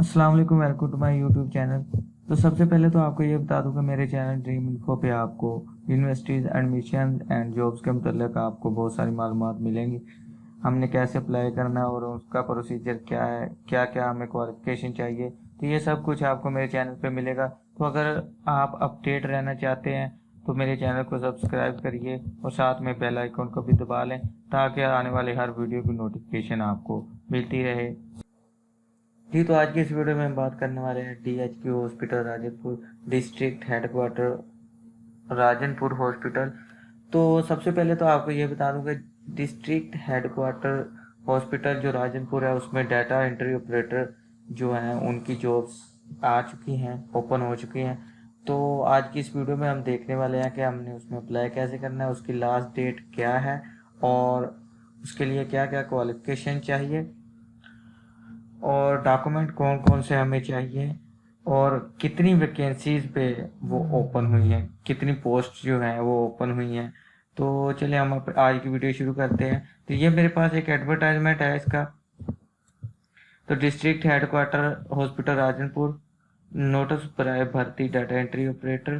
السلام علیکم welcome to my YouTube channel تو سب سے پہلے تو آپ کو یہ بتا دوں کہ میرے چینل ڈریم انفو پہ آپ کو یونیورسٹیز ایڈمیشن اینڈ جابس کے متعلق آپ کو بہت ساری معلومات ملیں گی۔ ہم نے کیسے اپلائی کرنا ہے اور اس کا پروسیجر کیا ہے، کیا کیا ہمیں کوالیفکیشن چاہیے، تو یہ سب کچھ آپ کو میرے چینل پہ ملے گا۔ تو اگر آپ اپڈیٹ رہنا چاہتے ہیں، تو میرے چینل کو سبسکرائب کریے اور ساتھ میں بیل آئیکن کو بھی دبا لیں تاکہ آنے والے ہر ویڈیو کی نوٹیفکیشن آپ کو ملتی رہے۔ جی تو آج کے اس ویڈیو میں ہم بات کرنے والے ہیں D H Q hospital Rajanpur district head quarter Rajan پور ہاسپٹل۔ تو سب سے پہلے تو آپ کو یہ بتا دوں کہ ڈسٹرکٹ ہیڈ کوارٹر ہاسپٹل جو راجن پور ہے، اس میں ڈیٹا انٹری آپریٹر جو ہیں، ان کی جابس آ چکی ہیں، اوپن ہو چکی ہیں۔ تو آج کی اس ویڈیو میں ہم دیکھنے والے ہیں کہ ہم نے اس میں اپلائی کیسے کرنا ہے، اس کی لاسٹ ڈیٹ کیا ہے اور اس کے لیے کیا کیا کوالیفکیشن چاہیے۔ اور ڈاکومنٹ کون کون سے ہمیں چاہیے اور کتنی ویکینسیز پہ وہ اوپن ہوئی ہیں، کتنی پوسٹ جو ہیں وہ اوپن ہوئی ہیں۔ تو چلے ہم آج کی ویڈیو شروع کرتے ہیں۔ تو یہ میرے پاس ایک ایڈورٹائزمنٹ ہے اس کا۔ تو district headquarter hospital Rajanpur notice برائے بھرتی ڈیٹا انٹری آپریٹر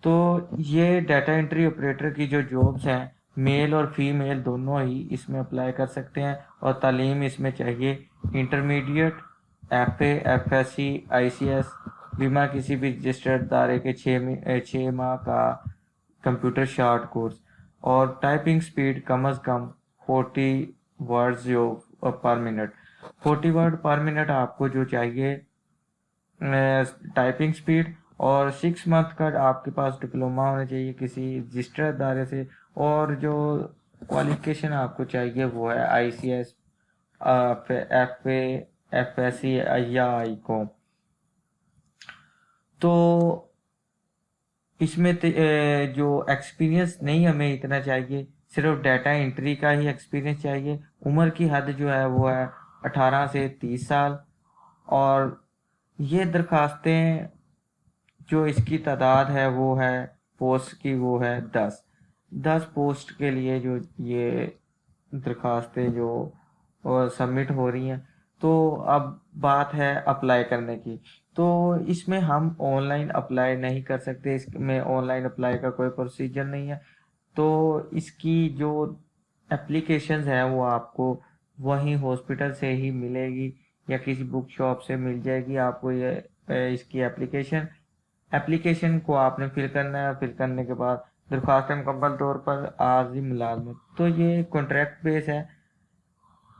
تو یہ ڈیٹا انٹری آپریٹر کی جو جابس ہیں میل اور فی میل دونوں ہی اس میں اپلائی کر سکتے ہیں اور تعلیم اس میں چاہیے۔ Intermediate F A F S C I C S بیما کسی بھی رجسٹرڈ دارے کے چھ چھ ماہ کا کمپیوٹر شارٹ کورس اور ٹائپنگ سپیڈ کم از کم فورٹی ورڈز جو per minute forty word per minute آپ کو جو چاہیے ٹائپنگ سپیڈ اور سکس منتھ کا آپ کے پاس ڈپلوما ہونا چاہیے کسی رجسٹرڈ ادارے سے اور جو کوالیفکیشن آپ کو چاہیے وہ ہے I C S F S C یا آئی کو تو اس میں جو ایکسپیرینس نہیں ہمیں اتنا چاہیے، صرف ڈیٹا انٹری کا ہی ایکسپیرینس چاہیے۔ عمر کی حد جو ہے وہ ہے اٹھارہ سے تیس سال۔ اور یہ درخواستیں جو اس کی تعداد ہے وہ ہے پوسٹ کی، وہ ہے دس۔ دس پوسٹ کے لیے جو یہ درخواستیں جو سبمٹ ہو رہی ہیں۔ تو اب بات ہے اپلائی کرنے کی۔ تو اس میں ہم آن لائن اپلائی نہیں کر سکتے۔ اس میں آن لائن اپلائی کا کوئی پروسیجر نہیں ہے۔ تو اس کی جو اپلیکیشنز ہیں وہ آپ کو وہیں ہاسپٹل سے ہی ملے گی یا کسی بک شاپ سے مل جائے گی۔ آپ کو یہ اس کی اپلیکیشن اپلیکیشن کو آپ نے فل کرنا ہے۔ فل کرنے کے بعد درخواست مکمل طور پر عارضی ملازمت۔ تو یہ کانٹریکٹ بیس ہے۔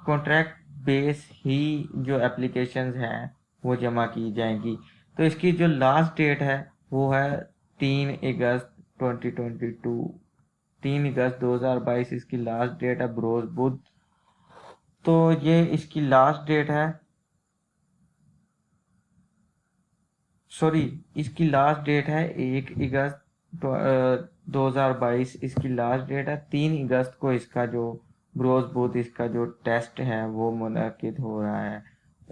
کانٹریکٹ بیس ہی جو اپلیکیشنز ہیں وہ جمع کی جائیں گی۔ تو اس کی جو لاسٹ ڈیٹ ہے وہ ہے تین اگست ٹوینٹی ٹوینٹی ٹو تین اگست دو ہزار بائیس اس کی لاسٹ ڈیٹ ہے بروز بدھ۔ تو یہ اس کی لاسٹ ڈیٹ ہے۔ سوری اس کی لاسٹ ڈیٹ ہے ایک اگست دو ہزار بائیس۔ اس کی لاسٹ ڈیٹ ہے تین اگست کو اس کا جو بروز بدھ اس کا جو ٹیسٹ ہے وہ منعقد ہو رہا ہے۔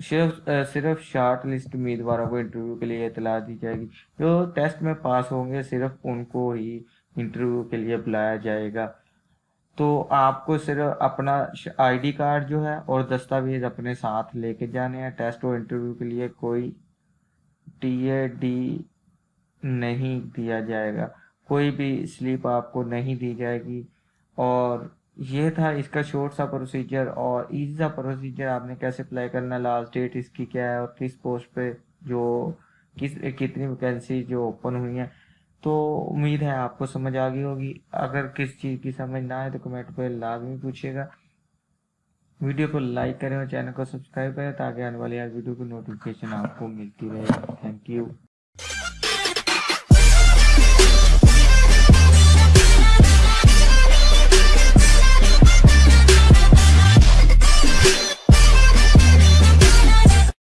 صرف صرف شارٹ لسٹ امیدواروں کو انٹرویو کے لیے اطلاع دی جائے گی۔ جو ٹیسٹ میں پاس ہوں گے صرف ان کو ہی انٹرویو کے لیے بلایا جائے گا۔ تو آپ کو صرف اپنا آئی ڈی کارڈ جو ہے اور دستاویز اپنے ساتھ لے کے جانے ہیں۔ ٹیسٹ اور انٹرویو کے لیے کوئی ٹی اے ڈی نہیں دیا جائے گا۔ کوئی بھی سلپ آپ کو نہیں دی جائے گی اور یہ تھا اس کا شورٹ سا پروسیجر اور ایزی سا پروسیجر آپ نے کیسے اپلائی کرنا لاسٹ ڈیٹ اس کی کیا ہے اور کس پوسٹ پہ جو کس، کتنی ویکینسی جو اوپن ہوئی ہیں۔ تو امید ہے آپ کو سمجھ آ گئی ہوگی۔ اگر کس چیز کی سمجھ نہ آئے تو کمنٹ پہ لازمی پوچھے گا۔ ویڈیو کو لائک کریں اور چینل کو سبسکرائب کریں تاکہ آنے والی ہر ویڈیو کی نوٹیفکیشن آپ کو ملتی رہے۔ Thank you